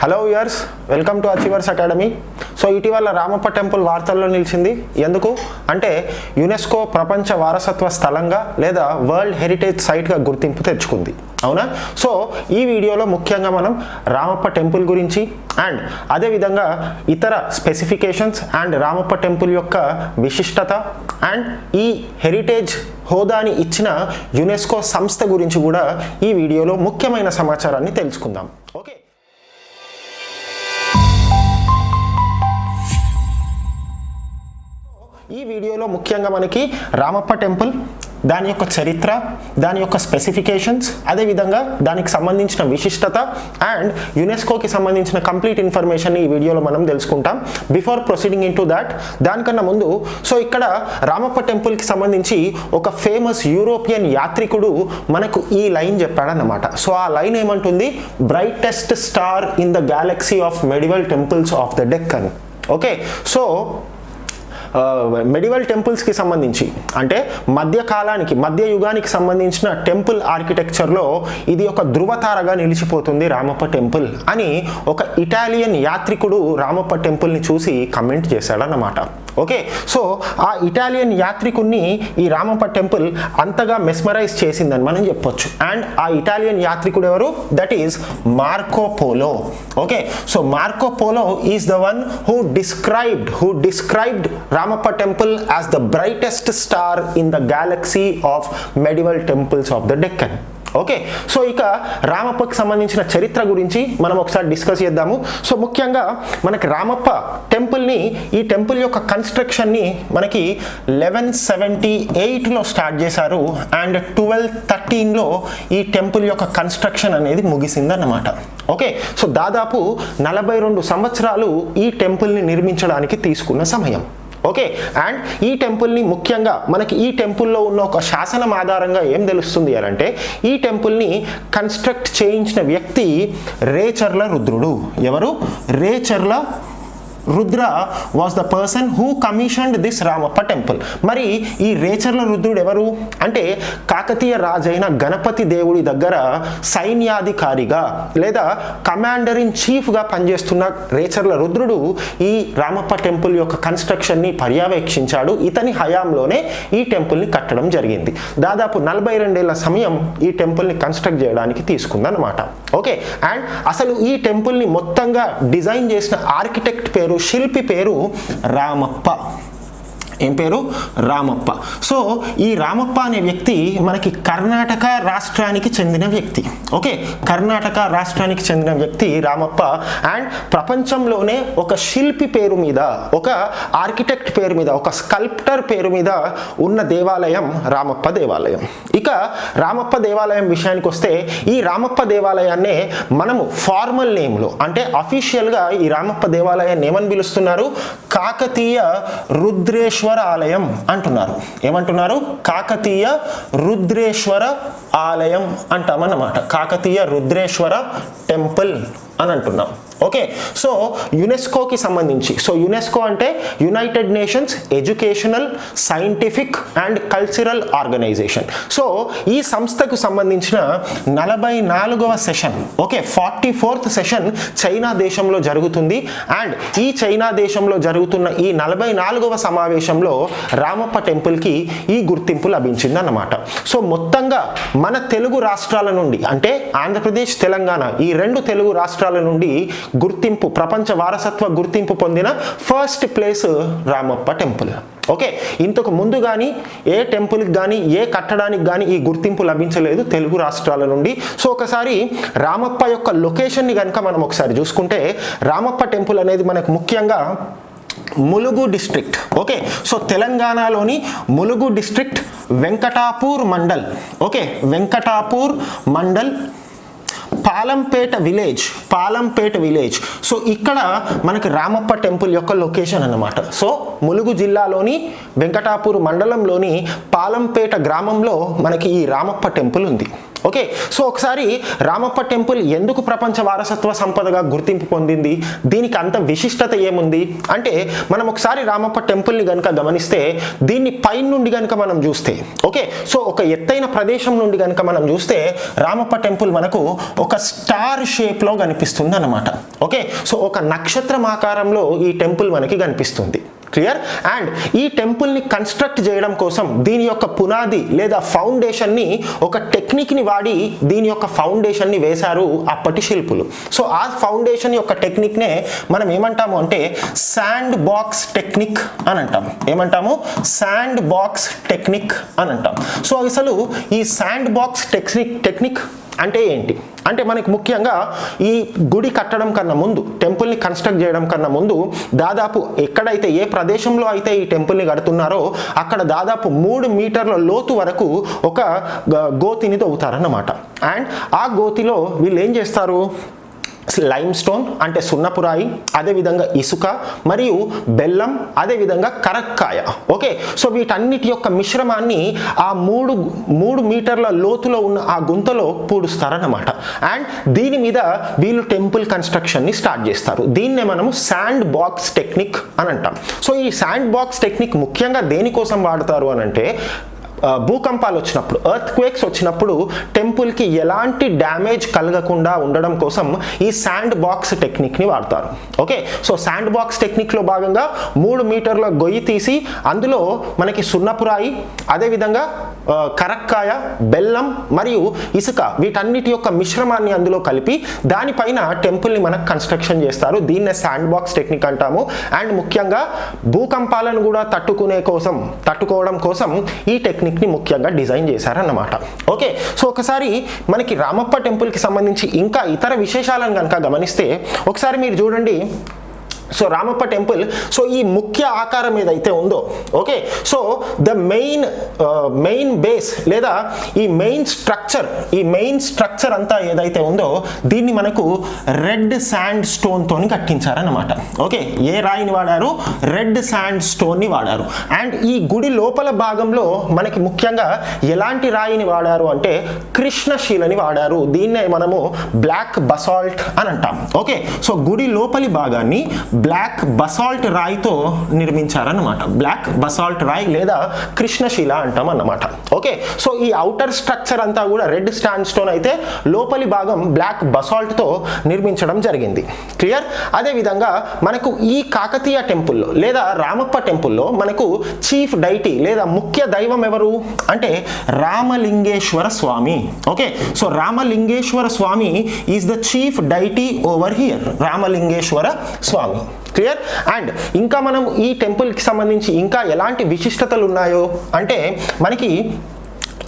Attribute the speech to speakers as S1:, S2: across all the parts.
S1: Hello viewers welcome to Achievers Academy so ఇటీవల Ramappa temple వార్తల్లో నిలిచింది. ఎందుకు? అంటే యునెస్కో ప్రపంచ వారసత్వ స్థలంగా లేదా వరల్డ్ హెరిటేజ్ సైట్గా గుర్తింపు తెచ్చుకుంది. అవునా? సో ఈ వీడియోలో ముఖ్యంగా మనం రామప్ప టెంపుల్ గురించి అండ్ అదేవిధంగా ఇతర స్పెసిఫికేషన్స్ అండ్ రామప్ప టెంపుల్ యొక్క విశిష్టత అండ్ ఈ హెరిటేజ్ హోదాని ఇచ్చిన యునెస్కో సంస్థ గురించి కూడా ఈ వీడియోలో ముఖ్యమైన సమాచారాన్ని తెలుసుకుందాం. వీడియోలో ముఖ్యంగా మనకి రామప్ప టెంపుల్ దాని యొక్క చరిత్ర దాని యొక్క స్పెసిఫికేషన్స్ అదేవిధంగా దానికి సంబంధించిన విశిష్టత అండ్ యునెస్కోకి సంబంధించిన కంప్లీట్ ఇన్ఫర్మేషన్ ఈ వీడియోలో మనం తెలుసుకుంటాం. Before proceeding into that దానికన్నా ముందు సో ఇక్కడ రామప్ప టెంపుల్కి సంబంధించి ఒక ఫేమస్ యూరోపియన్ యాత్రికుడు మనకు ఈ లైన్ చెప్పాడన్నమాట. సో ఆ లైన్ ఏమంటుంది? Brightest star in the galaxy of medieval temples of the Deccan okay? So medieval టెంపుల్స్కి సంబంధించి. అంటే మధ్యకాలానికి మధ్య యుగానికి సంబంధించిన టెంపుల్ ఆర్కిటెక్చర్లో ఇది ఒక ధృవతారగా నిలిచిపోతుంది రామప్ప టెంపుల్ అని ఒక ఇటాలియన్ యాత్రికుడు రామప్ప టెంపుల్ని చూసి కమెంట్ చేశాడన్నమాట. ఓకే? సో ఆ ఇటాలియన్ యాత్రికుడిని ఈ రామప్ప టెంపుల్ అంతగా మెస్మరైజ్ చేసిందని మనం చెప్పొచ్చు. అండ్ ఆ ఇటాలియన్ యాత్రికుడు ఎవరు? That is Marco Polo. Okay? So Marco Polo is the one who described who described Ramappa temple as the brightest star in the galaxy of medieval temples of the Deccan. Okay? So ఇక రామప్పకి సంబంధించిన చరిత్ర గురించి మనం ఒకసారి discuss చేద్దాము. So ముఖ్యంగా మనకి రామప్ప టెంపుల్ని ఈ టెంపుల్ యొక్క కన్స్ట్రక్షన్ని మనకి లెవెన్ సెవెంటీ ఎయిట్లో స్టార్ట్ చేశారు అండ్ ట్వెల్వ్ థర్టీన్లో ఈ టెంపుల్ యొక్క కన్స్ట్రక్షన్ అనేది ముగిసిందన్నమాట. ఓకే సో దాదాపు నలభై రెండు సంవత్సరాలు ఈ టెంపుల్ని నిర్మించడానికి తీసుకున్న సమయం. ఓకే అండ్ ఈ టెంపుల్ని ముఖ్యంగా మనకి ఈ టెంపుల్లో ఉన్న ఒక శాసనం ఆధారంగా ఏం తెలుస్తుంది అని అంటే ఈ టెంపుల్ని కన్స్ట్రక్ట్ చేయించిన వ్యక్తి రేచర్ల రుద్రుడు. ఎవరు? Recherla Rudra was the person who commissioned this Ramappa temple మరి ఈ రేచర్ల రుద్రుడు ఎవరు? అంటే కాకతీయ రాజైన గణపతి దేవుడి దగ్గర సైన్యాధికారిగా లేదా కమాండర్ ఇన్ చీఫ్గా పనిచేస్తున్న రేచర్ల రుద్రుడు ఈ రామప్ప టెంపుల్ యొక్క కన్స్ట్రక్షన్ని పర్యవేక్షించాడు. ఇతని హయాంలోనే ఈ టెంపుల్ని కట్టడం జరిగింది. దాదాపు నలభై రెండేళ్ళ సమయం ఈ టెంపుల్ని కన్స్ట్రక్ట్ చేయడానికి తీసుకుందన్నమాట. ఓకే అండ్ అసలు ఈ టెంపుల్ని మొత్తంగా డిజైన్ చేసిన ఆర్కిటెక్ట్ పేరు శిల్పి పేరు రామప్ప. ఏం పేరు? రామప్ప. సో ఈ రామప్ప అనే వ్యక్తి మనకి కర్ణాటక రాష్ట్రానికి చెందిన వ్యక్తి. ఓకే? కర్ణాటక రాష్ట్రానికి చెందిన వ్యక్తి రామప్ప. అండ్ ప్రపంచంలోనే ఒక శిల్పి పేరు మీద ఒక ఆర్కిటెక్ట్ పేరు మీద ఒక స్కల్ప్టర్ పేరు మీద ఉన్న దేవాలయం రామప్ప దేవాలయం. ఇక రామప్ప దేవాలయం విషయానికి వస్తే ఈ రామప్ప దేవాలయాన్నే మనము ఫార్మల్ నేమ్లో అంటే అఫీషియల్గా ఈ రామప్ప దేవాలయాన్ని ఏమని పిలుస్తున్నారు? కాకతీయ రుద్రేశ్వర ఆలయం అంటున్నారు. ఏమంటున్నారు? కాకతీయ రుద్రేశ్వర ఆలయం అంటామన్నమాట. కాకతీయ రుద్రేశ్వర టెంపుల్ అని అంటున్నాం. ఓకే సో యునెస్కోకి సంబంధించి సో యునెస్కో అంటే United Nations Educational Scientific and Cultural Organisation so ఈ సంస్థకు సంబంధించిన నలభై నాలుగవ session okay forty fourth session China దేశంలో జరుగుతుంది. అండ్ ఈ చైనా దేశంలో జరుగుతున్న ఈ నలభై నాలుగవ సమావేశంలో రామప్ప టెంపుల్కి ఈ గుర్తింపు లభించిందన్నమాట. సో మొత్తంగా మన తెలుగు రాష్ట్రాల నుండి అంటే ఆంధ్రప్రదేశ్ తెలంగాణ ఈ రెండు తెలుగు రాష్ట్రాల నుండి గుర్తింపు ప్రపంచ వారసత్వ గుర్తింపు పొందిన first place Ramappa temple okay ఇంతకు ముందు కానీ ఏ టెంపుల్కి కానీ ఏ కట్టడానికి కానీ ఈ గుర్తింపు లభించలేదు తెలుగు రాష్ట్రాల నుండి. సో ఒకసారి రామప్ప యొక్క లొకేషన్ని కనుక మనం ఒకసారి చూసుకుంటే రామప్ప టెంపుల్ అనేది మనకు ముఖ్యంగా ములుగు డిస్ట్రిక్ట్ ఓకే సో తెలంగాణలోని Mulugu district Venkatapur mandal. Okay Venkatapur mandal Palampet village Palampet village. So ఇక్కడ మనకి రామప్ప టెంపుల్ యొక్క లొకేషన్ అన్నమాట. సో ములుగు జిల్లాలోని వెంకటాపూర్ మండలంలోని పాలంపేట గ్రామంలో మనకి ఈ రామప్ప టెంపుల్ ఉంది. ఓకే సో ఒకసారి రామప్ప టెంపుల్ ఎందుకు ప్రపంచ వారసత్వ సంపదగా గుర్తింపు పొందింది? దీనికి అంత విశిష్టత ఏముంది? అంటే మనం ఒకసారి రామప్ప టెంపుల్ని కనుక గమనిస్తే దీన్ని పైన నుండి కనుక మనం చూస్తే ఓకే సో ఒక ఎత్తైన ప్రదేశం నుండి కనుక మనం చూస్తే రామప్ప టెంపుల్ మనకు ఒక స్టార్ షేప్లో కనిపిస్తుంది అనమాట ఓకే సో ఒక నక్షత్రం ఆకారంలో ఈ టెంపుల్ మనకి కనిపిస్తుంది క్లియర్? అండ్ ఈ టెంపుల్ని కన్స్ట్రక్ట్ చేయడం కోసం దీని యొక్క పునాది లేదా ఫౌండేషన్ని ఒక టెక్నిక్ని వాడి దీని యొక్క ఫౌండేషన్ని వేశారు అప్పటి శిల్పులు. సో ఆ ఫౌండేషన్ యొక్క టెక్నిక్నే మనం ఏమంటాము అంటే శాండ్ బాక్స్ టెక్నిక్ అని అంటాం ఏమంటాము? శాండ్ బాక్స్ టెక్నిక్ అని అంటాం సో అసలు ఈ శాండ్ బాక్స్ టెక్నిక్ టెక్నిక్ అంటే ఏంటి? అంటే మనకి ముఖ్యంగా ఈ గుడి కట్టడం కన్నా ముందు టెంపుల్ని కన్స్ట్రక్ట్ చేయడం కన్నా ముందు దాదాపు ఎక్కడైతే ఏ ప్రదేశంలో అయితే ఈ టెంపుల్ని కడుతున్నారో అక్కడ దాదాపు మూడు మీటర్ల లోతు వరకు ఒక గ- గోతిని తవ్వుతారన్నమాట. అండ్ ఆ గోతిలో వీళ్ళు ఏం చేస్తారు? లైమ్ స్టోన్ అంటే సున్నపురాయి అదేవిధంగా ఇసుక మరియు బెల్లం అదేవిధంగా కరక్కాయ. ఓకే? సో వీటన్నిటి యొక్క మిశ్రమాన్ని ఆ మూడు మూడు మీటర్ల లోతులో ఉన్న ఆ గుంతలో పూడుస్తారన్నమాట. అండ్ దీని మీద వీళ్ళు టెంపుల్ కన్స్ట్రక్షన్ని స్టార్ట్ చేస్తారు. దీన్నే మనము శాండ్ బాక్స్ టెక్నిక్ అని అంటాం. సో ఈ శాండ్ బాక్స్ టెక్నిక్ ముఖ్యంగా దేనికోసం వాడతారు అని అంటే భూకంపాలు వచ్చినప్పుడు ఎర్త్ క్వేక్స్ వచ్చినప్పుడు టెంపుల్కి ఎలాంటి డ్యామేజ్ కలగకుండా ఉండడం కోసం ఈ శాండ్ బాక్స్ టెక్నిక్ని వాడతారు. ఓకే? సో శాండ్ బాక్స్ టెక్నిక్లో భాగంగా మూడు మీటర్ల గొయ్యి తీసి అందులో మనకి సున్నపురాయి అదేవిధంగా కరక్కాయ బెల్లం మరియు ఇసుక వీటన్నిటి యొక్క మిశ్రమాన్ని అందులో కలిపి దానిపైన టెంపుల్ని మనకు కన్స్ట్రక్షన్ చేస్తారు. దీన్నే శాండ్ బాక్స్ టెక్నిక్ అంటాము. అండ్ ముఖ్యంగా భూకంపాలను కూడా తట్టుకునే కోసం తట్టుకోవడం కోసం ఈ టెక్నిక్ని ముఖ్యంగా డిజైన్ చేశారన్నమాట. ఓకే సో ఒకసారి మనకి రామప్ప టెంపుల్కి సంబంధించి ఇంకా ఇతర విశేషాలను కనుక గమనిస్తే ఒకసారి మీరు చూడండి. సో రామప్ప టెంపుల్ సో ఈ ముఖ్య ఆకారం ఏదైతే ఉందో okay so the main main base లేదా ఈ మెయిన్ స్ట్రక్చర్ ఈ మెయిన్ స్ట్రక్చర్ అంతా ఏదైతే ఉందో దీన్ని మనకు రెడ్ శాండ్ స్టోన్తోని కట్టించారన్నమాట. ఓకే ఏ రాయిని వాడారు? రెడ్ శాండ్ స్టోన్ని వాడారు. అండ్ ఈ గుడి లోపల భాగంలో మనకి ముఖ్యంగా ఎలాంటి రాయిని వాడారు అంటే కృష్ణశీలని వాడారు. దీన్నే మనము బ్లాక్ బసాల్ట్ అని అంటాం. ఓకే సో గుడి లోపలి భాగాన్ని బ్లాక్ బసాల్ట్ రాయితో నిర్మించారన్నమాట. బ్లాక్ బసాల్ట్ రాయి లేదా కృష్ణశిల అంటాం అన్నమాట ఓకే సో ఈ అవుటర్ స్ట్రక్చర్ అంతా కూడా రెడ్ స్టాండ్ స్టోన్ అయితే లోపలి భాగం బ్లాక్ బసాల్ట్తో నిర్మించడం జరిగింది. క్లియర్? అదేవిధంగా మనకు ఈ కాకతీయ టెంపుల్లో లేదా రామప్ప టెంపుల్లో మనకు చీఫ్ డైటీ లేదా ముఖ్య దైవం ఎవరు? అంటే Ramalingeswara Swami. Okay so Ramalingeswara Swami is the chief deity over here. Ramalingeswara Swami. Clear and ఇంకా మనం ఈ టెంపుల్కి సంబంధించి ఇంకా ఎలాంటి విశిష్టతలు ఉన్నాయో? అంటే మనకి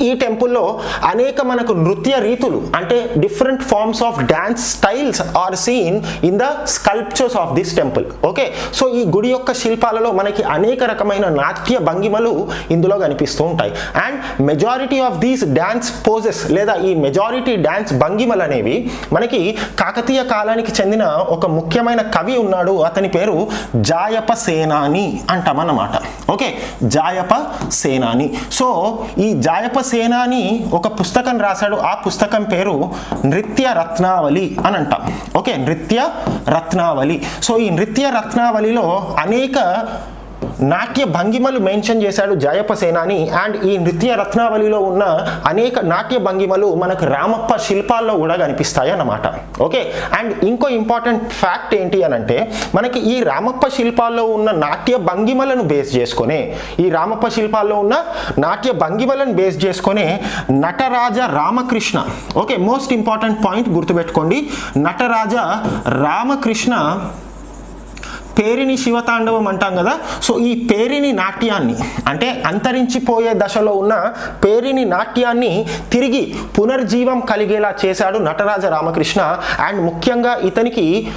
S1: ఈ టెంపుల్లో అనేక మనకు నృత్య రీతులు అంటే different forms of dance styles are seen in the sculptures of this temple okay so ఈ గుడి యొక్క శిల్పాలలో మనకి అనేక రకమైన నాట్య భంగిమలు ఇందులో కనిపిస్తూ ఉంటాయి. And majority of these dance poses లేదా ఈ మెజారిటీ డ్యాన్స్ భంగిమలు అనేవి మనకి కాకతీయ కాలానికి చెందిన ఒక ముఖ్యమైన కవి ఉన్నాడు. అతని పేరు జాయప సేనాని అంటామన్నమాట. ఓకే జాయప సేనాని. సో ఈ జాయప సేనాని ఒక పుస్తకం రాశాడు. ఆ పుస్తకం పేరు నృత్య రత్నావళి అని అంటాం. ఓకే? నృత్య రత్నావళి. సో ఈ నృత్య రత్నావళిలో అనేక నాట్య భంగిమలు మెన్షన్ చేశాడు జయప సేనాని అండ్ ఈ నృత్య రత్నావళిలో ఉన్న అనేక నాట్య భంగిమలు మనకు రామప్ప శిల్పాల్లో కూడా కనిపిస్తాయి అన్నమాట. ఓకే? అండ్ ఇంకో ఇంపార్టెంట్ ఫ్యాక్ట్ ఏంటి అని అంటే మనకి ఈ రామప్ప శిల్పాల్లో ఉన్న నాట్య భంగిమలను బేస్ చేసుకొని ఈ రామప్ప శిల్పాల్లో ఉన్న నాట్య భంగిమలను బేస్ చేసుకొని Nataraja Ramakrishna. Okay? Most important point గుర్తుపెట్టుకోండి. నటరాజ రామకృష్ణ పేరిని శివతాండవం అంటాం కదా. సో ఈ పేరిని నాట్యాన్ని అంటే అంతరించిపోయే దశలో ఉన్న పేరిని నాట్యాన్ని తిరిగి పునర్జీవం కలిగేలా చేశాడు నటరాజ రామకృష్ణ. అండ్ ముఖ్యంగా ఇతనికి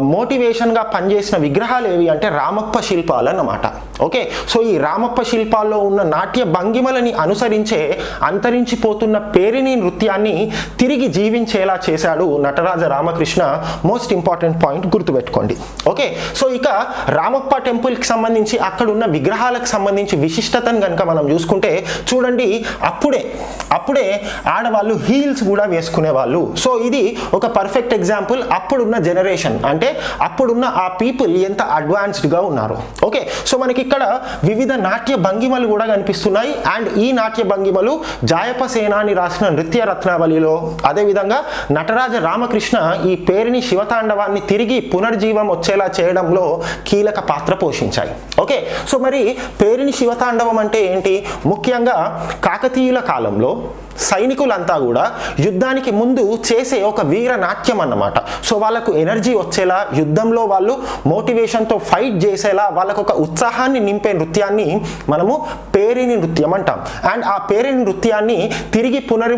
S1: మోటివేషన్గా పనిచేసిన విగ్రహాలు ఏవి అంటే రామప్ప శిల్పాలు అన్నమాట. ఓకే? సో ఈ రామప్ప శిల్పాల్లో ఉన్న నాట్య భంగిమలని అనుసరించే అంతరించిపోతున్న పేరిని నృత్యాన్ని తిరిగి జీవించేలా చేశాడు Nataraja Ramakrishna. Most important point గుర్తుపెట్టుకోండి. ఓకే? సో ఇక రామప్ప టెంపుల్కి సంబంధించి అక్కడ ఉన్న విగ్రహాలకు సంబంధించి విశిష్టతను కనుక మనం చూసుకుంటే చూడండి అప్పుడే అప్పుడే ఆడవాళ్ళు హీల్స్ కూడా వేసుకునే వాళ్ళు సో ఇది ఒక పర్ఫెక్ట్ ఎగ్జాంపుల్ అప్పుడున్న జనరేషన్. అంటే అప్పుడున్న ఆ పీపుల్ ఎంత అడ్వాన్స్డ్గా ఉన్నారు. ఓకే సో మనకి ఇక్కడ వివిధ నాట్య భంగిమలు కూడా కనిపిస్తున్నాయి. అండ్ ఈ నాట్య భంగిమలు జాయప సేనాని రాసిన నృత్య రత్నావళిలో. అదేవిధంగా నటరాజ రామకృష్ణ ఈ పేరుని శివతాండవాన్ని తిరిగి పునర్జీవం వచ్చేలా చేయడంలో కీలక పాత్ర పోషించాయి. ఓకే? సో మరి పేరిని శివతాండవం అంటే ఏంటి? ముఖ్యంగా కాకతీయుల కాలంలో సైనికులంతా కూడా యుద్ధానికి ముందు చేసే ఒక వీర నాట్యం అన్నమాట. సో వాళ్ళకు ఎనర్జీ వచ్చేలా యుద్ధంలో వాళ్ళు మోటివేషన్తో ఫైట్ చేసేలా వాళ్ళకు ఒక ఉత్సాహాన్ని నింపే నృత్యాన్ని మనము పేరిని నృత్యం అంటాం. అండ్ ఆ పేరిని నృత్యాన్ని తిరిగి పునర్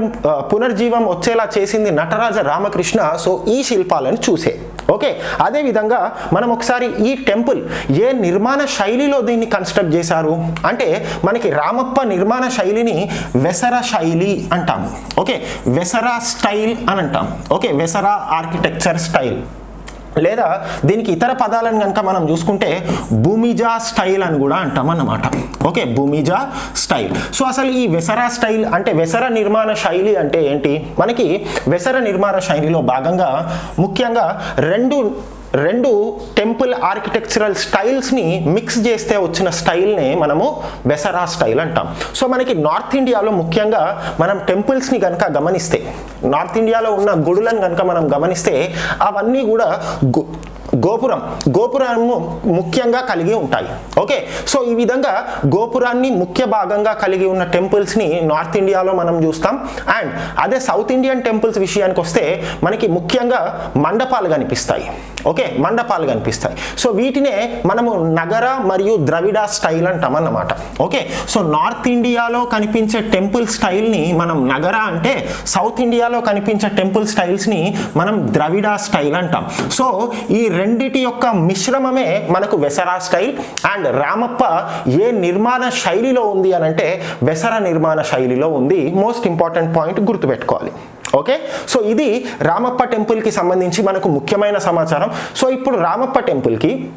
S1: పునర్జీవం వచ్చేలా చేసింది నటరాజ రామకృష్ణ. సో ఈ శిల్పాలను చూసే. ఓకే అదేవిధంగా మనం ఒకసారి ఈ టెంపుల్ ఏ నిర్మాణ శైలిలో దీన్ని కన్స్ట్రక్ట్ చేశారు? అంటే మనకి రామప్ప నిర్మాణ శైలిని వెసర శైలి అంటాము. ఓకే వెసరా స్టైల్ అని అంటాం ఓకే వెసరా ఆర్కిటెక్చర్ స్టైల్. లేదా దీనికి ఇతర పదాలను కనుక మనం చూసుకుంటే భూమిజా స్టైల్ అని కూడా అంటాం అన్నమాట. Okay భూమిజా style. సో అసలు ఈ వెసరా స్టైల్ అంటే వెసర నిర్మాణ శైలి అంటే ఏంటి? మనకి వెసర నిర్మాణ శైలిలో భాగంగా ముఖ్యంగా రెండు రెండు టెంపుల్ ఆర్కిటెక్చరల్ స్టైల్స్ని మిక్స్ చేస్తే వచ్చిన స్టైల్నే మనము బెసరా స్టైల్ అంటాం. సో మనకి నార్త్ ఇండియాలో ముఖ్యంగా మనం టెంపుల్స్ని కనుక గమనిస్తే నార్త్ ఇండియాలో ఉన్న గుడులను కనుక మనం గమనిస్తే అవన్నీ కూడా గోపురం గోపురము ముఖ్యంగా కలిగి ఉంటాయి. ఓకే? సో ఈ విధంగా గోపురాన్ని ముఖ్య భాగంగా కలిగి ఉన్న టెంపుల్స్ని నార్త్ ఇండియాలో మనం చూస్తాం. అండ్ అదే సౌత్ ఇండియన్ టెంపుల్స్ విషయానికి వస్తే మనకి ముఖ్యంగా మండపాలు కనిపిస్తాయి ఓకే మండపాలు కనిపిస్తాయి. సో వీటినే మనము నగర మరియు ద్రవిడ స్టైల్ అంటాం అన్నమాట. ఓకే సో నార్త్ ఇండియాలో కనిపించే టెంపుల్ స్టైల్ని మనం నగర అంటే సౌత్ ఇండియాలో కనిపించే టెంపుల్ స్టైల్స్ని మనం ద్రవిడ స్టైల్ అంటాం. సో ఈ రెండిటి యొక్క మిశ్రమమే మనకు వెసరా స్టైల్ అండ్ రామప్ప ఏ నిర్మాణ శైలిలో ఉంది అని అంటే వెసర నిర్మాణ శైలిలో ఉంది. మోస్ట్ ఇంపార్టెంట్ పాయింట్ గుర్తుపెట్టుకోవాలి. ఓకే? సో ఇది రామప్ప టెంపుల్కి సంబంధించి మనకు ముఖ్యమైన సమాచారం. సో ఇప్పుడు రామప్ప టెంపుల్కి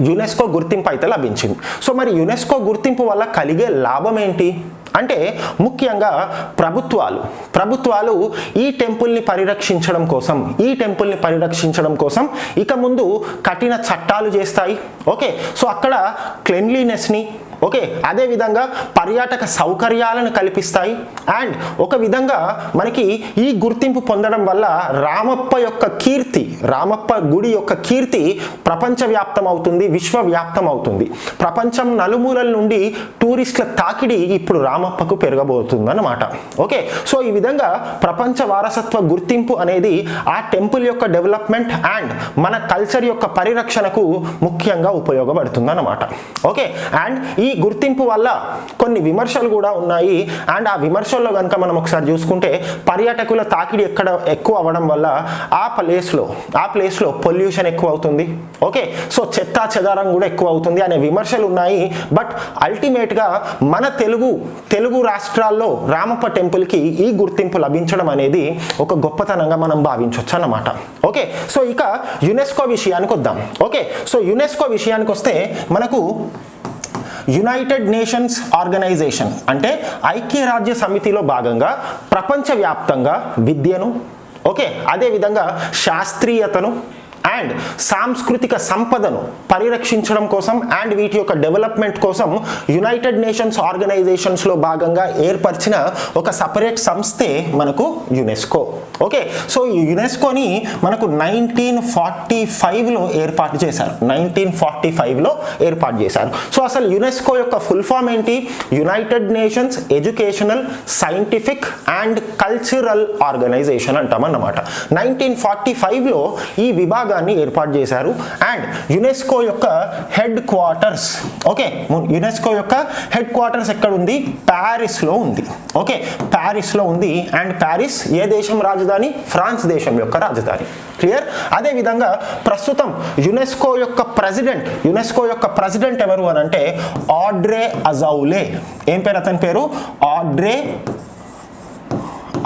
S1: యునెస్కో గుర్తింపు అయితే లభించింది. సో మరి యునెస్కో గుర్తింపు వల్ల కలిగే లాభం ఏంటి? అంటే ముఖ్యంగా ప్రభుత్వాలు. ప్రభుత్వాలు ఈ టెంపుల్ని పరిరక్షించడం కోసం ఈ టెంపుల్ని పరిరక్షించడం కోసం ఇక ముందు కఠిన చట్టాలు చేస్తాయి. ఓకే? సో అక్కడ క్లెన్లీనెస్ని ఓకే అదేవిధంగా పర్యాటక సౌకర్యాలను కల్పిస్తాయి. అండ్ ఒక విధంగా మనకి ఈ గుర్తింపు పొందడం వల్ల రామప్ప యొక్క కీర్తి రామప్ప గుడి యొక్క కీర్తి ప్రపంచవ్యాప్తం అవుతుంది విశ్వవ్యాప్తం అవుతుంది ప్రపంచం నలుమూలల నుండి టూరిస్టుల తాకిడి ఇప్పుడు రామప్పకు పెరగబోతుంది అన్నమాట ఓకే సో ఈ విధంగా ప్రపంచ వారసత్వ గుర్తింపు అనేది ఆ టెంపుల్ యొక్క డెవలప్మెంట్ అండ్ మన కల్చర్ యొక్క పరిరక్షణకు ముఖ్యంగా ఉపయోగపడుతుంది అన్నమాట ఓకే అండ్ ఈ గుర్తింపు వల్ల కొన్ని విమర్శలు కూడా ఉన్నాయి. అండ్ ఆ విమర్శల్లో కనుక మనం ఒకసారి చూసుకుంటే పర్యాటకుల తాకిడి ఎక్కడ ఎక్కువ అవ్వడం వల్ల ఆ ప్లేస్లో ఆ ప్లేస్లో పొల్యూషన్ ఎక్కువ అవుతుంది. ఓకే? సో చెత్తా చెదారం కూడా ఎక్కువ అవుతుంది అనే విమర్శలు ఉన్నాయి. బట్ అల్టిమేట్గా మన తెలుగు తెలుగు రాష్ట్రాల్లో రామప్ప టెంపుల్కి ఈ గుర్తింపు లభించడం అనేది ఒక గొప్పతనంగా మనం భావించవచ్చు అన్నమాట. ఓకే? సో ఇక యునెస్కో విషయానికి వద్దాం. ఓకే? సో యునెస్కో విషయానికి వస్తే మనకు యునైటెడ్ నేషన్స్ ఆర్గనైజేషన్ అంటే ఐక్యరాజ్య సమితిలో భాగంగా ప్రపంచవ్యాప్తంగా విద్యను ఓకే అదేవిధంగా శాస్త్రీయతను అండ్ సాంస్కృతిక సంపదను పరిరక్షించడం కోసం అండ్ వీటి యొక్క డెవలప్మెంట్ కోసం యునైటెడ్ నేషన్స్ ఆర్గనైజేషన్స్లో భాగంగా ఏర్పరిచిన ఒక సపరేట్ సంస్థే మనకు యునెస్కో ఓకే సో ఈ యునెస్కోని మనకు నైన్టీన్ ఫార్టీ ఫైవ్లో ఏర్పాటు చేశారు. నైన్టీన్ ఫార్టీ ఫైవ్లో ఏర్పాటు చేశారు. సో అసలు యునెస్కో యొక్క ఫుల్ ఫామ్ ఏంటి? United Nations Educational Scientific and Cultural Organisation అంటాం అన్నమాట నైన్టీన్ ఫార్టీ ఫైవ్లో ఈ విభాగం విభాగాన్ని ఏర్పాటు చేశారు. అండ్ యునెస్కో యొక్క హెడ్ క్వార్టర్స్ ఓకే యునెస్కో యొక్క హెడ్ క్వార్టర్స్ ఎక్కడ ఉంది. ప్యారిస్లో ఉంది ఓకే ప్యారిస్లో ఉంది. అండ్ ప్యారిస్ ఏ దేశం రాజధాని? ఫ్రాన్స్ దేశం యొక్క రాజధాని. క్లియర్ అదేవిధంగా ప్రస్తుతం యునెస్కో యొక్క ప్రెసిడెంట్ యునెస్కో యొక్క ప్రెసిడెంట్ ఎవరు అని అంటే ఆడ్రే అజౌలే. ఏం పేరు అతని పేరు? Audrey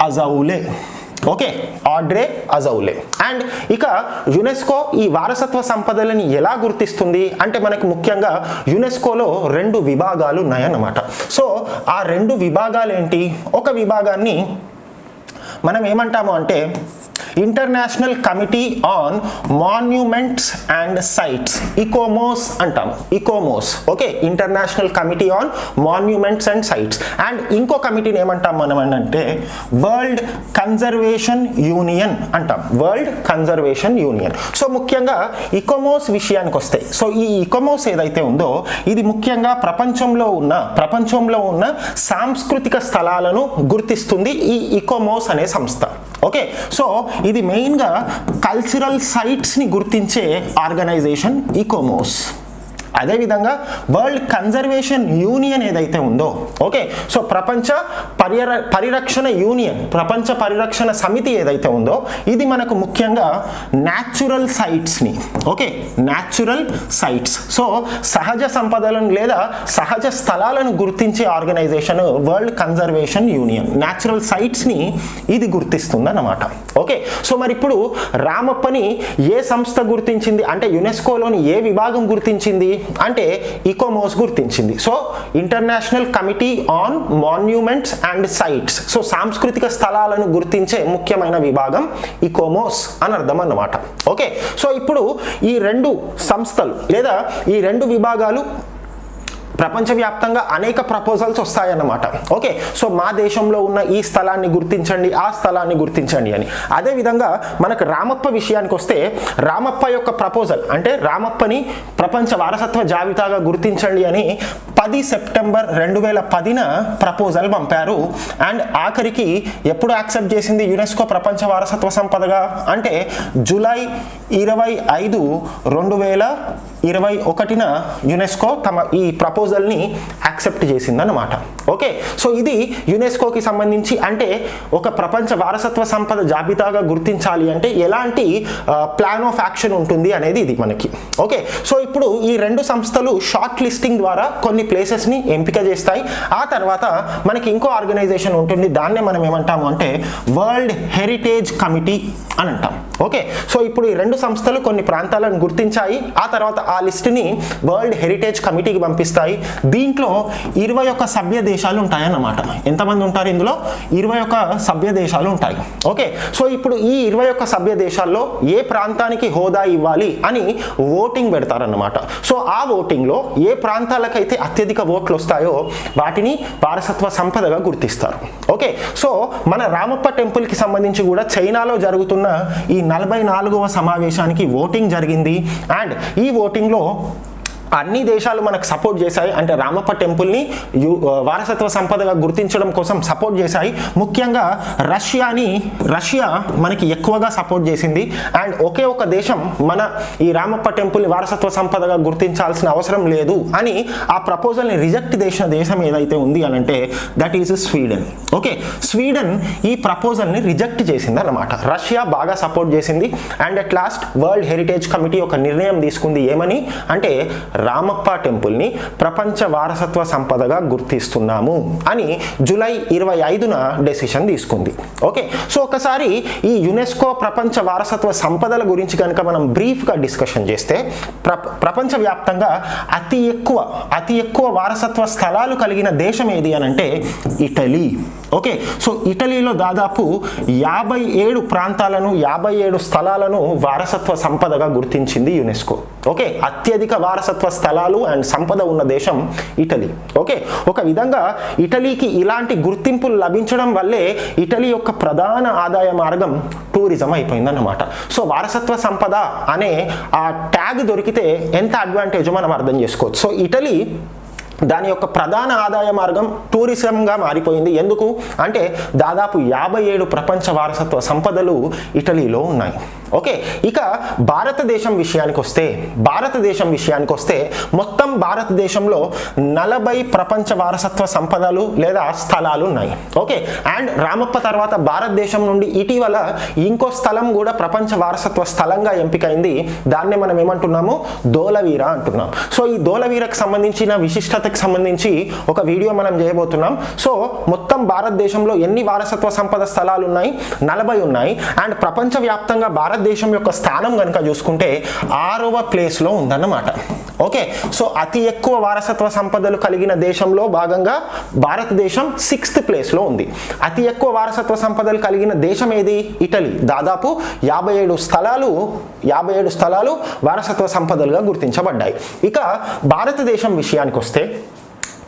S1: Azoulay. Okay Audrey Azoulay. And ఇక యునెస్కో ఈ వారసత్వ సంపదలని ఎలా గుర్తిస్తుంది? అంటే మనకు ముఖ్యంగా యునెస్కోలో రెండు విభాగాలు ఉన్నాయన్నమాట. సో ఆ రెండు విభాగాలు ఏంటి ఒక విభాగాన్ని మనం ఏమంటాము అంటే international committee on monuments and sites ICOMOS అంటాం. ICOMOS okay international committee on monuments and sites and ఇంకో కమిటీని ఏమంటాం మనం అంటే వరల్డ్ కన్జర్వేషన్ యూనియన్ అంటాం. వరల్డ్ కన్జర్వేషన్ యూనియన్ సో ముఖ్యంగా ఇకోమోస్ విషయానికి వస్తే సో ఈ ఇకోమోస్ ఏదైతే ఉందో ఇది ముఖ్యంగా ప్రపంచంలో ఉన్న ప్రపంచంలో ఉన్న సాంస్కృతిక స్థలాలను గుర్తిస్తుంది ఈ ఇకోమోస్ అనే సంస్థ. ఓకే సో ఇది మెయిన్గా కల్చరల్ సైట్స్ని గుర్తించే ఆర్గనైజేషన్ ఈకోమోస్ అదేవిధంగా వరల్డ్ కన్జర్వేషన్ యూనియన్ ఏదైతే ఉందో ఓకే? సో ప్రపంచ పరిర పరిరక్షణ యూనియన్ ప్రపంచ పరిరక్షణ సమితి ఏదైతే ఉందో ఇది మనకు ముఖ్యంగా న్యాచురల్ సైట్స్ని ఓకే? న్యాచురల్ సైట్స్ సో సహజ సంపదలను లేదా సహజ స్థలాలను గుర్తించే organization world conservation union natural సైట్స్ని ఇది గుర్తిస్తుంది అన్నమాట ఓకే? సో మరి ఇప్పుడు రామప్పని ఏ సంస్థ గుర్తించింది? అంటే యునెస్కోలోని ఏ విభాగం గుర్తించింది? అంటే ఇకోమోస్ గుర్తించింది. So international committee on monuments and sites so సాంస్కృతిక స్థలాలను గుర్తించే ముఖ్యమైన విభాగం ఇకోమోస్ అని అర్థం అన్నమాట. ఓకే? సో ఇప్పుడు ఈ రెండు సంస్థలు లేదా ఈ రెండు విభాగాలు ప్రపంచవ్యాప్తంగా అనేక ప్రపోజల్స్ వస్తాయన్నమాట. ఓకే సో మా దేశంలో ఉన్న ఈ స్థలాన్ని గుర్తించండి ఆ స్థలాన్ని గుర్తించండి అని. అదేవిధంగా మనకు రామప్ప విషయానికి వస్తే రామప్ప యొక్క ప్రపోజల్ అంటే రామప్పని ప్రపంచ వారసత్వ జాబితాగా గుర్తించండి అని పది సెప్టెంబర్ రెండు వేల పదిన ప్రపోజల్ పంపారు. అండ్ ఆఖరికి ఎప్పుడు యాక్సెప్ట్ చేసింది యునెస్కో ప్రపంచ వారసత్వ సంపదగా? అంటే జూలై ఇరవై ఐదు రెండు వేల ఇరవై ఒకటిన యునెస్కో తమ ఈ ప్రపోజల్ని యాక్సెప్ట్ చేసిందనమాట ఓకే? సో ఇది యునెస్కోకి సంబంధించి అంటే ఒక ప్రపంచ వారసత్వ సంపద జాబితాగా గుర్తించాలి అంటే ఎలాంటి ప్లాన్ ఆఫ్ యాక్షన్ ఉంటుంది అనేది ఇది మనకి. ఓకే? సో ఇప్పుడు ఈ రెండు సంస్థలు షార్ట్ లిస్టింగ్ ద్వారా కొన్ని ప్లేసెస్ని ఎంపిక చేస్తాయి. ఆ తర్వాత మనకి ఇంకో ఆర్గనైజేషన్ ఉంటుంది. దాన్నే మనం ఏమంటాము అంటే వరల్డ్ హెరిటేజ్ కమిటీ అని అంటాం. ఓకే సో ఇప్పుడు ఈ రెండు సంస్థలు కొన్ని ప్రాంతాలను గుర్తించాయి. ఆ తర్వాత ఆ లిస్టుని వరల్డ్ హెరిటేజ్ కమిటీకి పంపిస్తాయి. దీంట్లో ఇరవై ఒక్క సభ్య దేశాలు ఉంటాయన్నమాట. ఎంతమంది ఉంటారు ఇందులో? ఇరవై ఒక్క సభ్య దేశాలు ఉంటాయి. ఓకే సో ఇప్పుడు ఈ ఇరవై ఒక్క సభ్య దేశాల్లో ఏ ప్రాంతానికి హోదా ఇవ్వాలి అని ఓటింగ్ పెడతారన్నమాట. సో ఆ ఓటింగ్లో ఏ ప్రాంతాలకైతే అత్యధిక ఓట్లు వస్తాయో వాటిని వారసత్వ సంపదగా గుర్తిస్తారు. ఓకే సో మన రామప్ప టెంపుల్కి సంబంధించి కూడా చైనాలో జరుగుతున్న ఈ నలభై నాలుగవ సమావేశానికి ఓటింగ్ జరిగింది. అండ్ ఈ ఓటింగ్లో అన్ని దేశాలు మనకు సపోర్ట్ చేశాయి. అంటే రామప్ప టెంపుల్ని యూ వారసత్వ సంపదగా గుర్తించడం కోసం సపోర్ట్ చేశాయి. ముఖ్యంగా రష్యాని రష్యా మనకి ఎక్కువగా సపోర్ట్ చేసింది. అండ్ ఒకే ఒక దేశం మన ఈ రామప్ప టెంపుల్ని వారసత్వ సంపదగా గుర్తించాల్సిన అవసరం లేదు అని ఆ ప్రపోజల్ని రిజెక్ట్ చేసిన దేశం ఏదైతే ఉంది అని అంటే that is Sweden okay Sweden ఈ ప్రపోజల్ని రిజెక్ట్ చేసింది అనమాట రష్యా బాగా సపోర్ట్ చేసింది. And at last world heritage committee ఒక నిర్ణయం తీసుకుంది ఏమని అంటే రామప్ప టెంపుల్ని ప్రపంచ వారసత్వ సంపదగా గుర్తిస్తున్నాము అని జూలై ఇరవై ఐదున డెసిషన్ తీసుకుంది. ఓకే సో ఒకసారి ఈ యునెస్కో ప్రపంచ వారసత్వ సంపదల గురించి కనుక మనం బ్రీఫ్గా డిస్కషన్ చేస్తే ప్ర ప్రపంచవ్యాప్తంగా అతి ఎక్కువ అతి ఎక్కువ వారసత్వ స్థలాలు కలిగిన దేశం ఏది అని అంటే ఇటలీ. ఓకే సో ఇటలీలో దాదాపు యాభై ఏడు ప్రాంతాలను యాభై ఏడు స్థలాలను వారసత్వ సంపదగా గుర్తించింది యునెస్కో. ఓకే అత్యధిక వారసత్వ స్థలాలు అండ్ సంపద ఉన్న దేశం ఇటలీ. ఓకే? ఒక విధంగా ఇటలీకి ఇలాంటి గుర్తింపులు లభించడం వల్లే ఇటలీ యొక్క ప్రధాన ఆదాయ మార్గం టూరిజం అయిపోయిందన్నమాట. సో వారసత్వ సంపద అనే ఆ ట్యాగ్ దొరికితే ఎంత అడ్వాంటేజో మనం అర్థం చేసుకోవచ్చు. సో ఇటలీ దాని యొక్క ప్రధాన ఆదాయ మార్గం టూరిజంగా మారిపోయింది. ఎందుకు? అంటే దాదాపు యాభై ఏడు ప్రపంచ వారసత్వ సంపదలు ఇటలీలో ఉన్నాయి. ఓకే ఇక భారతదేశం విషయానికి వస్తే భారతదేశం విషయానికి వస్తే మొత్తం భారతదేశంలో నలభై ప్రపంచ వారసత్వ సంపదలు లేదా స్థలాలు ఉన్నాయి. ఓకే అండ్ రామప్ప తర్వాత భారతదేశం నుండి ఇటీవల ఇంకో స్థలం కూడా ప్రపంచ వారసత్వ స్థలంగా ఎంపికైంది. దాన్నే మనం ఏమంటున్నాము? దోలవీర అంటున్నాం. సో ఈ దోలవీరకు సంబంధించిన విశిష్టతకు సంబంధించి ఒక వీడియో మనం చేయబోతున్నాం. సో మొత్తం భారతదేశంలో ఎన్ని వారసత్వ సంపద స్థలాలు ఉన్నాయి? నలభై ఉన్నాయి. అండ్ ప్రపంచవ్యాప్తంగా భారతదేశం యొక్క స్థానం కనుక చూసుకుంటే ఆరవ ప్లేస్లో ఉందన్నమాట. ఓకే? సో అతి ఎక్కువ వారసత్వ సంపదలు కలిగిన దేశంలో భాగంగా భారతదేశం సిక్స్త్ ప్లేస్లో ఉంది. అతి ఎక్కువ వారసత్వ సంపదలు కలిగిన దేశం ఏది? ఇటలీ. దాదాపు యాభై ఏడు స్థలాలు యాభై ఏడు స్థలాలు వారసత్వ సంపదలుగా గుర్తించబడ్డాయి. ఇక భారతదేశం విషయానికి వస్తే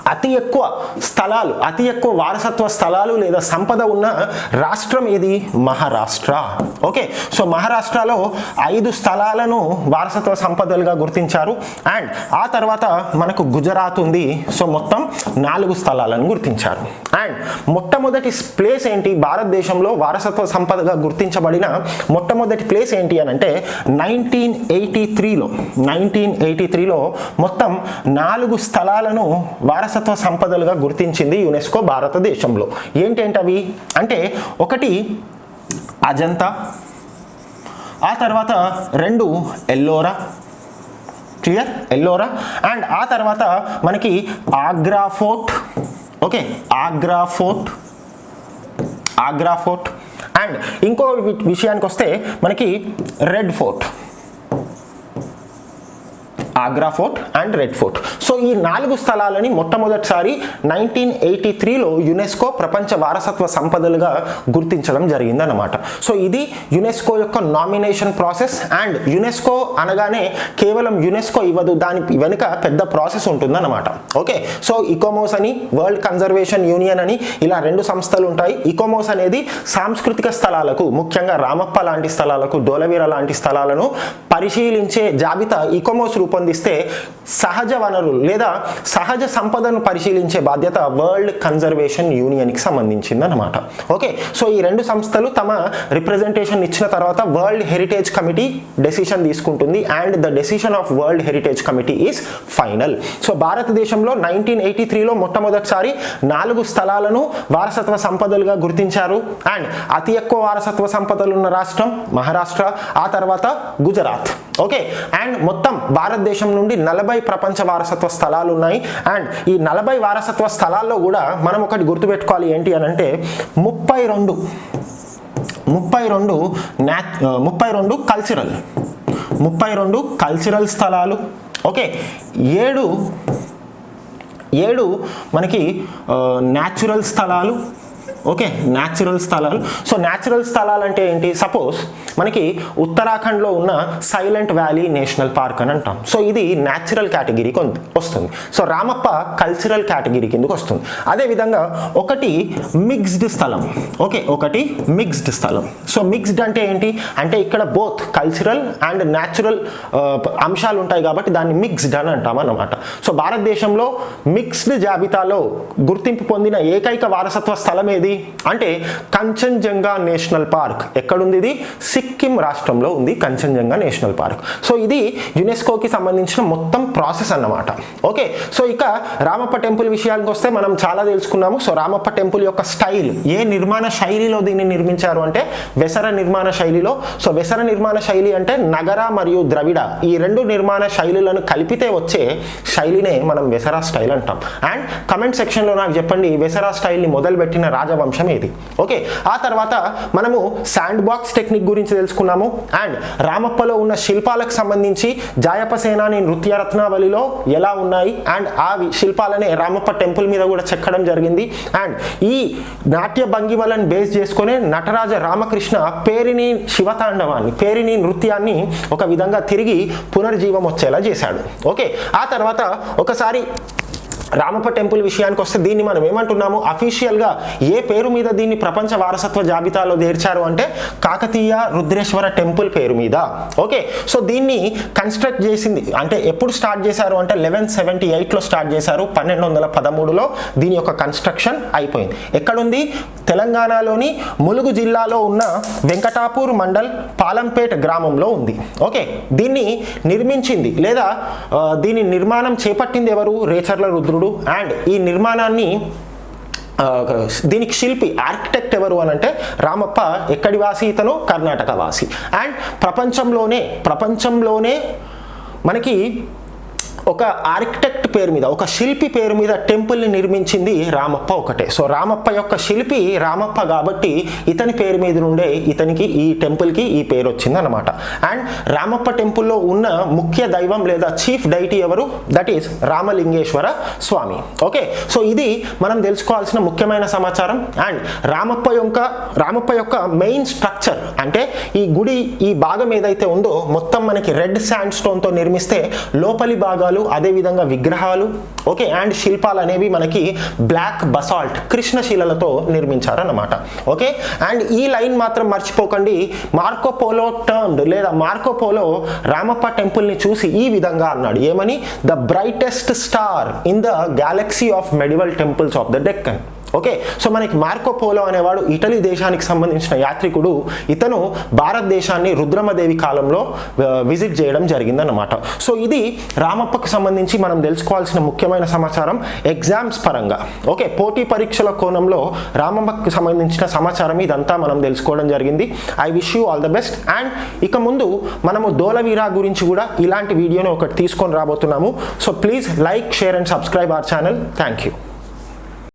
S1: అతి ఎక్కువ స్థలాలు అతి ఎక్కువ వారసత్వ స్థలాలు లేదా సంపద ఉన్న రాష్ట్రం ఏది? మహారాష్ట్ర. ఓకే సో మహారాష్ట్రలో ఐదు స్థలాలను వారసత్వ సంపదలుగా గుర్తించారు. అండ్ ఆ తర్వాత మనకు గుజరాత్ ఉంది. సో మొత్తం నాలుగు స్థలాలను గుర్తించారు. అండ్ మొట్టమొదటి ప్లేస్ ఏంటి? భారతదేశంలో వారసత్వ సంపదగా గుర్తించబడిన మొట్టమొదటి ప్లేస్ ఏంటి అని అంటే నైన్టీన్ ఎయిటీ త్రీలో నైన్టీన్ ఎయిటీ త్రీలో మొత్తం నాలుగు స్థలాలను వారసత్వ సంపదలుగా గుర్తించింది యునెస్కో భారతదేశంలో. ఏంటేంటవి? అవి అంటే ఒకటి అజంతా ఆ తర్వాత రెండు ఎల్లోరా క్లియర్? ఎల్లోరా? అండ్ ఆ తర్వాత మనకి Agra Fort okay Agra Fort Agra Fort. And ఇంకో విషయానికి వస్తే మనకి Red Fort. Agra Fort and Red Fort. So ఈ నాలుగు స్థలాలని మొట్టమొదటిసారి నైన్టీన్ ఎయిటీ త్రీలో యునెస్కో ప్రపంచ వారసత్వ సంపదలుగా గుర్తించడం జరిగిందన్నమాట. సో ఇది యునెస్కో యొక్క నామినేషన్ ప్రాసెస్ అండ్ యునెస్కో అనగానే కేవలం యునెస్కో ఇవ్వదు దాని వెనుక పెద్ద ప్రాసెస్ ఉంటుందన్నమాట. ఓకే? సో ఇకోమోస్ అని వరల్డ్ కన్జర్వేషన్ యూనియన్ అని ఇలా రెండు సంస్థలు ఉంటాయి. ఇకోమోస్ అనేది సాంస్కృతిక స్థలాలకు ముఖ్యంగా రామప్ప లాంటి స్థలాలకు డోలవీర లాంటి స్థలాలను పరిశీలించే జాబితా ఇకోమోస్ రూపొందిస్తే సహజ వనరులు లేదా సహజ సంపదను పరిశీలించే బాధ్యత వరల్డ్ కన్జర్వేషన్ యూనియన్కి సంబంధించింది అనమాట ఓకే సో ఈ రెండు సంస్థలు తమ రిప్రజెంటేషన్ ఇచ్చిన తర్వాత వరల్డ్ హెరిటేజ్ కమిటీ డెసిషన్ తీసుకుంటుంది and the decision of world heritage committee is final so భారతదేశంలో నైన్టీన్ ఎయిటీ త్రీలో మొట్టమొదటిసారి నాలుగు స్థలాలను వారసత్వ సంపదలుగా గుర్తించారు. అండ్ అతి ఎక్కువ వారసత్వ సంపదలు ఉన్న రాష్ట్రం మహారాష్ట్ర ఆ తర్వాత గుజరాత్. ఓకే అండ్ మొత్తం భారతదేశం నుండి నలభై ప్రపంచ వారసత్వ స్థలాలు ఉన్నాయి. అండ్ ఈ నలభై వారసత్వ స్థలాల్లో కూడా మనం ఒకటి గుర్తుపెట్టుకోవాలి ఏంటి అని అంటే ముప్పై రెండు ముప్పై రెండు న్యా ముప్పై రెండు కల్చరల్ ముప్పై రెండు కల్చరల్ స్థలాలు. ఓకే ఏడు ఏడు మనకి న్యాచురల్ స్థలాలు. ఓకే న్యాచురల్ స్థలాలు. సో న్యాచురల్ స్థలాలు అంటే ఏంటి? సపోజ్ మనకి ఉత్తరాఖండ్లో ఉన్న సైలెంట్ వ్యాలీ నేషనల్ పార్క్ అని అంటాం. సో ఇది న్యాచురల్ కేటగిరీకి వస్తుంది. సో రామప్ప కల్చరల్ కేటగిరీ కిందకు వస్తుంది. అదేవిధంగా ఒకటి మిక్స్డ్ స్థలం. ఓకే ఒకటి మిక్స్డ్ స్థలం. సో మిక్స్డ్ అంటే ఏంటి? అంటే ఇక్కడ బోత్ కల్చరల్ అండ్ న్యాచురల్ అంశాలు ఉంటాయి కాబట్టి దాన్ని మిక్స్డ్ అని అంటాం అన్నమాట. సో భారతదేశంలో మిక్స్డ్ జాబితాలో గుర్తింపు పొందిన ఏకైక వారసత్వ స్థలం ఏది? అంటే కంచన్జంగా నేషనల్ పార్క్. ఎక్కడుంది ఇది? సిక్కిం రాష్ట్రంలో ఉంది కంచన్జంగా నేషనల్ పార్క్. సో ఇది యునెస్కోకి సంబంధించిన మొత్తం ప్రాసెస్ అన్నమాట. ఓకే? సో ఇక రామప్ప టెంపుల్ విషయానికి వస్తే మనం చాలా తెలుసుకున్నాము. సో రామప్ప టెంపుల్ యొక్క స్టైల్. ఏ నిర్మాణ శైలిలో దీన్ని నిర్మించారు అంటే వెసర నిర్మాణ శైలిలో. సో వెసర నిర్మాణ శైలి అంటే నగర మరియు ద్రవిడ. ఈ రెండు నిర్మాణ శైలులను కలిపితే వచ్చే శైలినే మనం వెసరా స్టైల్ అంటాం. అండ్ కమెంట్ సెక్షన్లో నాకు చెప్పండి వెసరా స్టైల్ని మొదలుపెట్టిన వంశం ఏది ఓకే ఆ తర్వాత మనము శాండ్ బాక్స్ టెక్నిక్ గురించి తెలుసుకున్నాము. అండ్ రామప్పలో ఉన్న శిల్పాలకు సంబంధించి జాయప సేనాని నృత్య రత్నావళిలో ఎలా ఉన్నాయి? అండ్ ఆ శిల్పాలనే రామప్ప టెంపుల్ మీద కూడా చెక్కడం జరిగింది. అండ్ ఈ నాట్య భంగిమలను బేస్ చేసుకునే నటరాజ రామకృష్ణ పేరిని శివతాండవాన్ని పేరిని నృత్యాన్ని ఒక విధంగా తిరిగి పునర్జీవం వచ్చేలా చేశాడు. ఓకే ఆ తర్వాత ఒకసారి రామప్ప టెంపుల్ విషయానికి వస్తే దీన్ని మనం ఏమంటున్నాము అఫీషియల్గా ఏ పేరు మీద దీన్ని ప్రపంచ వారసత్వ జాబితాలో చేర్చారు అంటే కాకతీయ రుద్రేశ్వర టెంపుల్ పేరు మీద. ఓకే సో దీన్ని కన్స్ట్రక్ట్ చేసింది అంటే ఎప్పుడు స్టార్ట్ చేశారు అంటే లెవెన్ సెవెంటీ ఎయిట్లో స్టార్ట్ చేశారు పన్నెండు వందల పదమూడులో దీని యొక్క కన్స్ట్రక్షన్ అయిపోయింది. ఎక్కడుంది? తెలంగాణలోని ములుగు జిల్లాలో ఉన్న వెంకటాపూర్ మండల్ పాలంపేట్ గ్రామంలో ఉంది. ఓకే దీన్ని నిర్మించింది లేదా దీని నిర్మాణం చేపట్టింది ఎవరు? రేచర్ల రుద్రుడు అండ్ ఈ నిర్మాణాన్ని దీనికి శిల్పి ఆర్కిటెక్ట్ ఎవరు అని అంటే రామప్ప ఎక్కడి వాసి ఇతను? కర్ణాటక వాసి అండ్ ప్రపంచంలోనే ప్రపంచంలోనే మనకి ఒక ఆర్కిటెక్ట్ పేరు మీద ఒక శిల్పి పేరు మీద టెంపుల్ని నిర్మించింది రామప్ప ఒకటే. సో రామప్ప యొక్క శిల్పి రామప్ప కాబట్టి ఇతని పేరు మీద నుండే ఇతనికి ఈ టెంపుల్కి ఈ పేరు వచ్చింది అనమాట అండ్ రామప్ప టెంపుల్లో ఉన్న ముఖ్య దైవం లేదా చీఫ్ డైటీ ఎవరు? That is Ramalingeswara Swamy. Okay so ఇది మనం తెలుసుకోవాల్సిన ముఖ్యమైన సమాచారం. అండ్ రామప్ప యొక్క రామప్ప యొక్క మెయిన్ స్ట్రక్చర్ అంటే ఈ గుడి ఈ భాగం ఏదైతే ఉందో మొత్తం మనకి రెడ్ శాండ్ స్టోన్తో నిర్మిస్తే లోపలి భాగాలు అదేవిధంగా విగ్రహాలు ఓకే అండ్ శిల్పాలు అనేవి మనకి బ్లాక్ బసాల్ట్ కృష్ణశిలలతో నిర్మించారన్నమాట. ఓకే అండ్ ఈ లైన్ మాత్రం మర్చిపోకండి. మార్కోపోలో టర్మ్డ్ లేదా మార్కోపోలో రామప్ప టెంపుల్ని చూసి ఈ విధంగా అన్నాడు. ఏమని? The brightest star in the galaxy of medieval temples of the Deccan. Okay so మనకి మార్కో పోలో అనేవాడు ఇటలీ దేశానికి సంబంధించిన యాత్రికుడు. ఇతను భారతదేశాన్ని రుద్రమదేవి కాలంలో విజిట్ చేయడం జరిగిందన్నమాట. సో ఇది రామప్పకు సంబంధించి మనం తెలుసుకోవాల్సిన ముఖ్యమైన సమాచారం ఎగ్జామ్స్ పరంగా. ఓకే పోటీ పరీక్షల కోణంలో రామప్పకు సంబంధించిన సమాచారం ఇదంతా మనం తెలుసుకోవడం జరిగింది. I wish you all the best. And ఇక ముందు మనము దోలవీరా గురించి కూడా ఇలాంటి వీడియోని ఒకటి తీసుకొని రాబోతున్నాము. So please like share and subscribe our channel. Thank you.